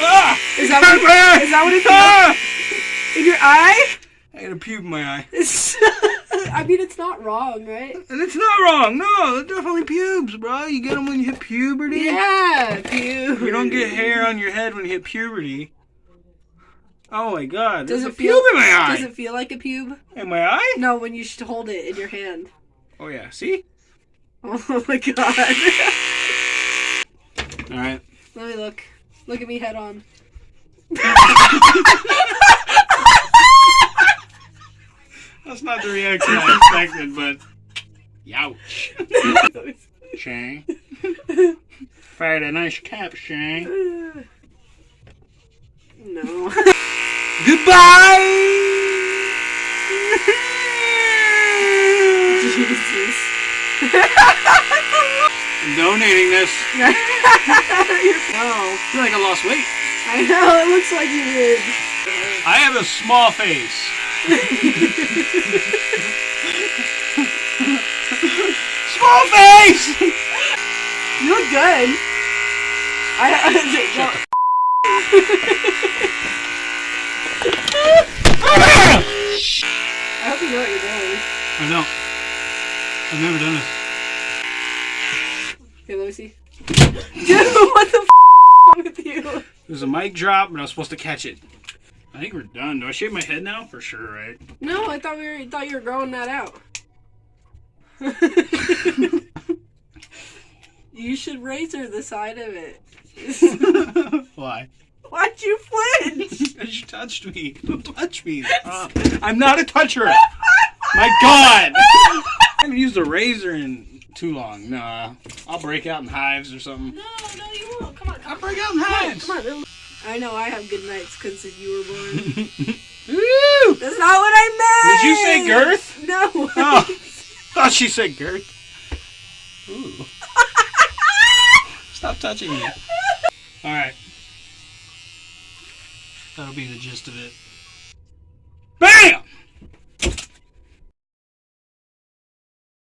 Ah! Is that what, Ah! is that what it feels? Ah! In your eye? I got a pube in my eye. I mean, it's not wrong, right? And it's not wrong. No, they're definitely pubes, bro. You get them when you hit puberty. Yeah, pube. You don't get hair on your head when you hit puberty. Oh my god. Does it a feel? pube in my eye. Does it feel like a pube? In my eye? No, when you should hold it in your hand. Oh yeah. See? Oh my god. All right. Let me look. Look at me head on. That's not the reaction I expected, but youch. Shang. Fired a nice cap, Shang. no. Goodbye. Jesus. Donating this. no. I feel like I lost weight. I know, it looks like you did. I have a small face. small face. You look good. I, I, I hope you know what you're doing. I don't. I've never done this. Okay, let me see. Dude, what the f wrong with you? There's a mic drop, and I was supposed to catch it. I think we're done. Do I shave my head now? For sure, right? No, I thought we were thought you were growing that out. you should razor the side of it. Why? Why'd you flinch? Because you touched me. Don't touch me. Uh, I'm not a toucher. My God. I haven't used a razor in too long. Nah. I'll break out in hives or something. No, no, you won't. Come on, come I'll on. break out in hives. Come on. it'll- I know I have good nights because you were born. Woo! That's not what I meant. Did you say girth? No. Oh, thought she said girth. Ooh. Stop touching me. All right. That'll be the gist of it.